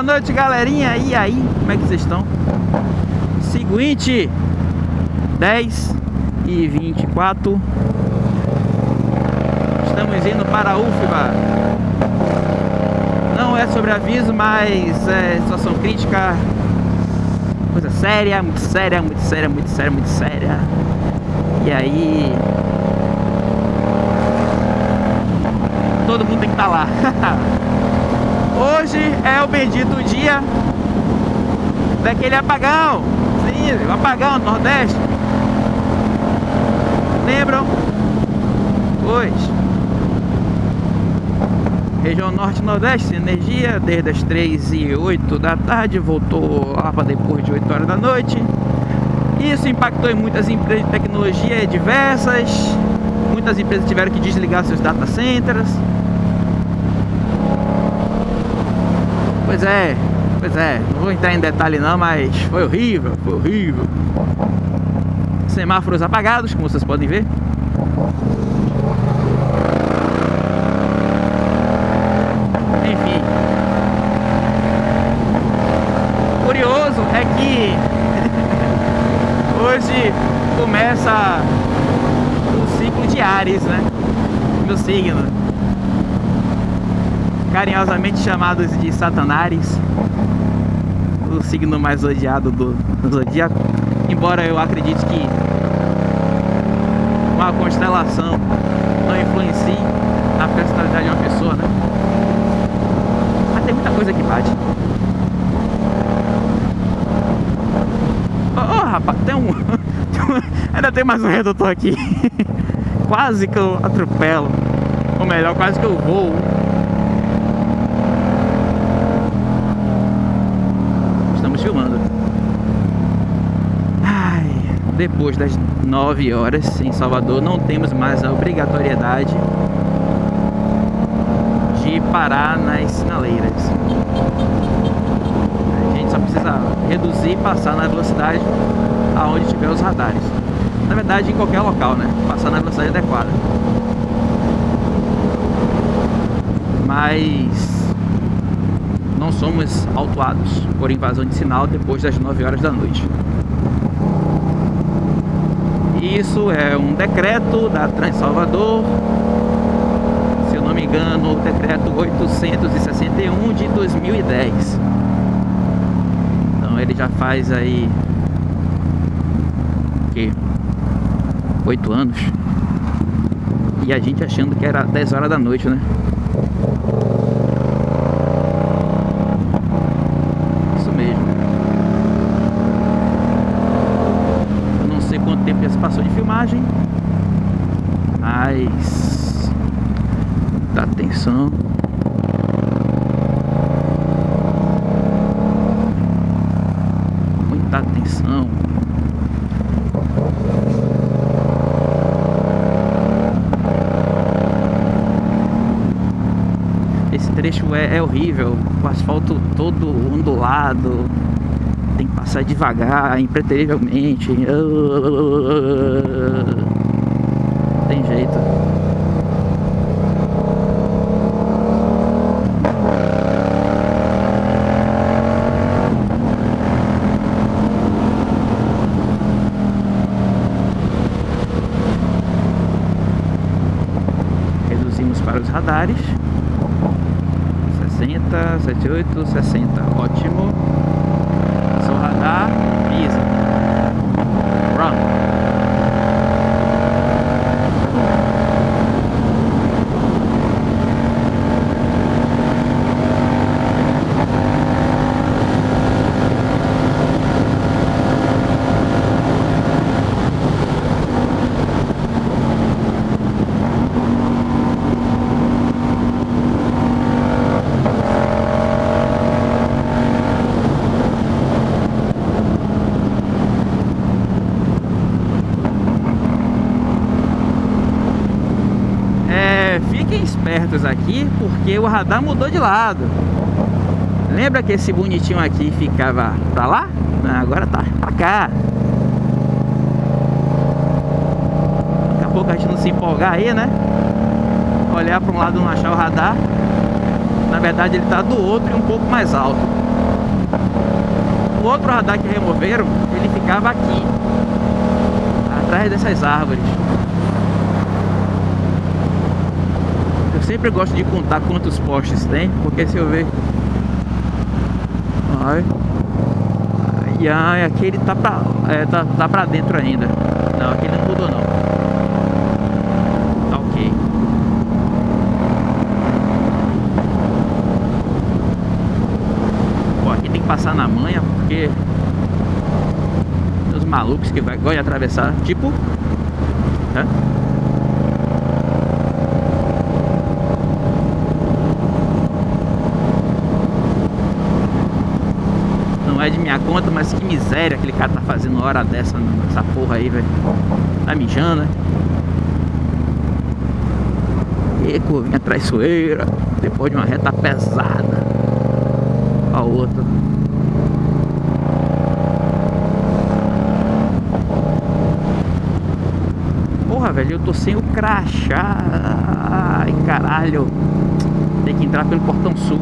Boa noite, galerinha. E aí, como é que vocês estão? Seguinte, 10 e 24. Estamos indo para UFBA. Não é sobre aviso, mas é situação crítica. Coisa séria, muito séria, muito séria, muito séria, muito séria. E aí. Todo mundo tem que estar lá. Hoje é o bendito dia daquele apagão. Sim, o apagão do Nordeste. Lembram? Pois. Região Norte Nordeste, energia, desde as 3 e 8 da tarde, voltou lá para depois de 8 horas da noite. Isso impactou em muitas empresas de tecnologia diversas. Muitas empresas tiveram que desligar seus data centers. Pois é, pois é, não vou entrar em detalhe não, mas foi horrível, foi horrível. Semáforos apagados, como vocês podem ver. Enfim. Curioso é que hoje começa o ciclo de Ares, né? Meu signo carinhosamente chamados de Satanares, o signo mais odiado do, do zodíaco, embora eu acredite que uma constelação não influencie na personalidade de uma pessoa, né? Mas tem muita coisa que bate. Ô oh, oh, rapaz, tem um. Ainda tem mais um redutor aqui. quase que eu atropelo. Ou melhor, quase que eu vou. Depois das 9 horas em Salvador, não temos mais a obrigatoriedade de parar nas sinaleiras. A gente só precisa reduzir e passar na velocidade aonde tiver os radares. Na verdade, em qualquer local, né? Passar na velocidade adequada. Mas não somos autuados por invasão de sinal depois das 9 horas da noite. Isso é um decreto da Transalvador, se eu não me engano, o decreto 861 de 2010. Então ele já faz aí que oito anos. E a gente achando que era 10 horas da noite, né? passou de filmagem Mas Dá atenção Muita atenção Esse trecho é, é horrível O asfalto todo ondulado tem que passar devagar, impreterivelmente. Tem jeito. Reduzimos para os radares. 60, 78, 60. Ótimo. Aqui porque o radar mudou de lado. Lembra que esse bonitinho aqui ficava pra lá? Agora tá pra cá. Daqui a pouco a gente não se empolgar aí, né? Olhar para um lado não achar o radar. Na verdade ele tá do outro e um pouco mais alto. O outro radar que removeram, ele ficava aqui. Atrás dessas árvores. Sempre gosto de contar quantos postes tem, porque se eu ver... Ai... E ai, aquele tá pra, é, tá, tá pra dentro ainda. Não, aquele não mudou não. Tá ok. Pô, aqui tem que passar na manha, porque... Os malucos que vai, gostam atravessar, tipo... Né? De minha conta, mas que miséria aquele cara tá fazendo hora dessa nessa porra aí, velho. Tá mijando, né? E curvinha traiçoeira, depois de uma reta pesada. A outra. Porra, velho, eu tô sem o crachá. Ai, caralho. Tem que entrar pelo portão sul.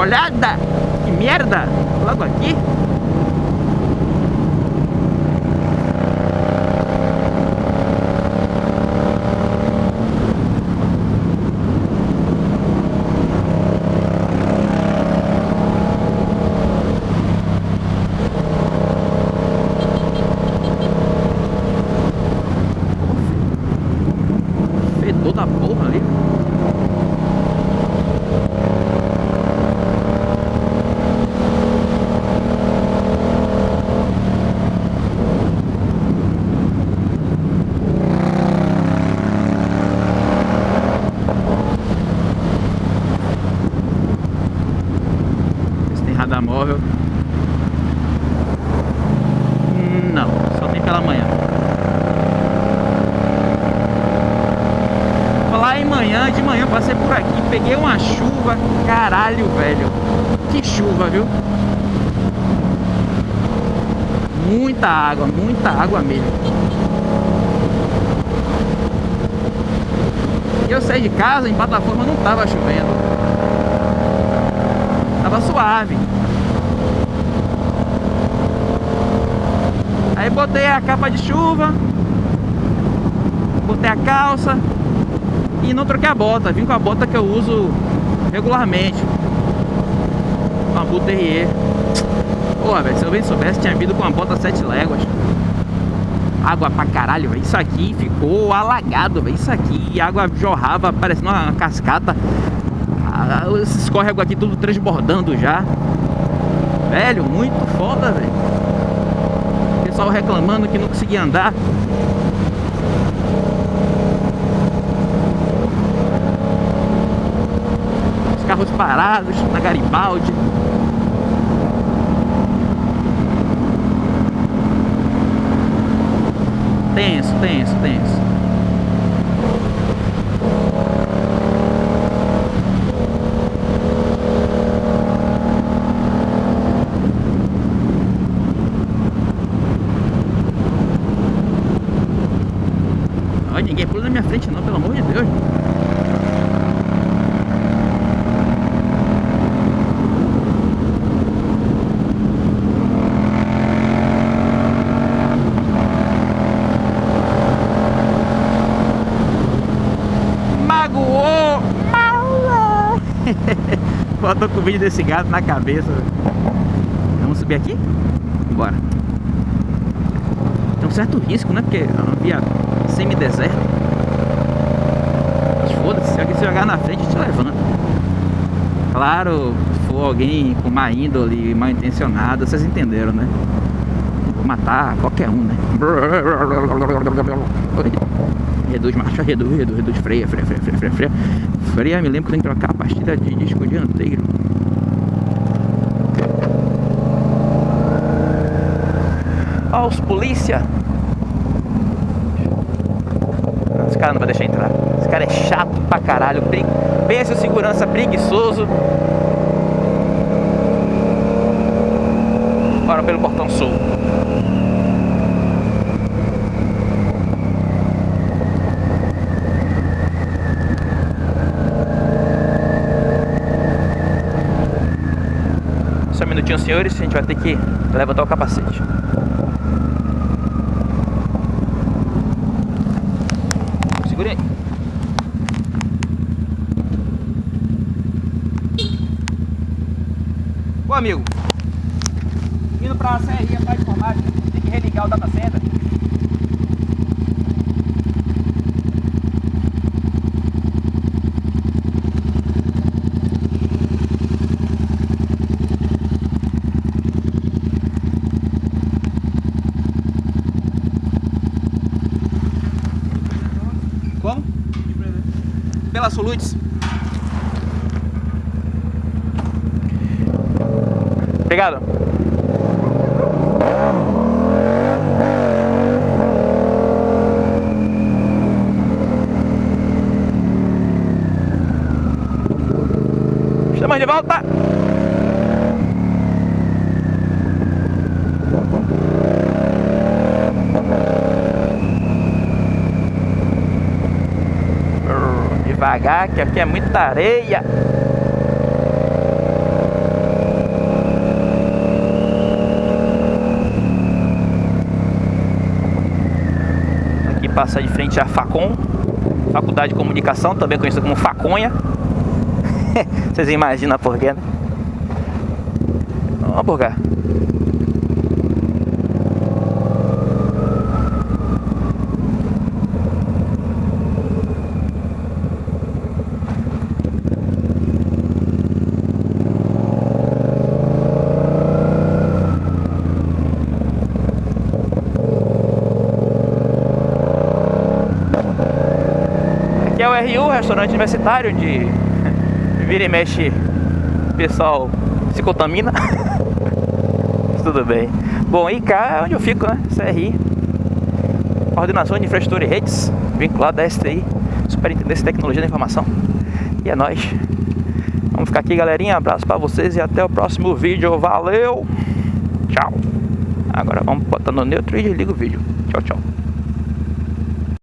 uma olhada. Que merda! Logo aqui. Fedor da porra ali. radar móvel. Não, só tem pela manhã. Falar em manhã, de manhã passei por aqui, peguei uma chuva, caralho, velho. Que chuva, viu? Muita água, muita água mesmo. Eu saí de casa, em plataforma não tava chovendo. Tava suave. Aí botei a capa de chuva, botei a calça e não troquei a bota. Vim com a bota que eu uso regularmente. Uma Buterrier. Porra, velho, se eu bem soubesse, tinha vindo com uma bota 7 léguas. Água pra caralho, velho. Isso aqui ficou alagado, velho. Isso aqui, água jorrava parecendo uma cascata. Ah, esses córregos aqui tudo transbordando já. Velho, muito foda, velho pessoal reclamando que não conseguia andar. Carros parados na Garibaldi. Tenso, tenso, tenso. ninguém pula na minha frente não, pelo amor de Deus. Magoou! Magoou! Botou com o vídeo desse gato na cabeça. Vamos subir aqui? Bora. Tem um certo risco, né? Porque é uma via semi-deserto. Mas foda-se, se alguém se jogar na frente, te levanta. Claro, se for alguém com má índole, mal intencionado, vocês entenderam, né? Vou matar qualquer um, né? Reduz marcha, reduz, reduz, reduz, freia, freia, freia, freia, freia, freia. Freia, me lembro que tem que trocar a pastilha de disco dianteiro. Ó, os polícia. Esse cara não vai deixar entrar. Esse cara é chato pra caralho. Pensa o segurança preguiçoso. Bora pelo portão sul. Só um minutinho, senhores. A gente vai ter que levantar o capacete. Segure aí. Ô amigo, indo pra serrinha pra informática, tem que religar o data center. Pela Soluts. Obrigado. Estamos de volta. Devagar, que aqui é muita areia. Aqui passa de frente a Facom, Faculdade de Comunicação, também conhecida como Faconha. Vocês imaginam por quê, né? Vamos por RU, restaurante universitário, onde vira e mexe pessoal se contamina. Tudo bem. Bom, e cá é onde eu fico, né? CRI. Coordenação de Infraestrutura e Redes, vinculado à STI, Superintendência de Tecnologia da Informação. E é nóis. Vamos ficar aqui, galerinha. Abraço pra vocês e até o próximo vídeo. Valeu! Tchau! Agora vamos botar no neutro e desliga o vídeo. Tchau, tchau.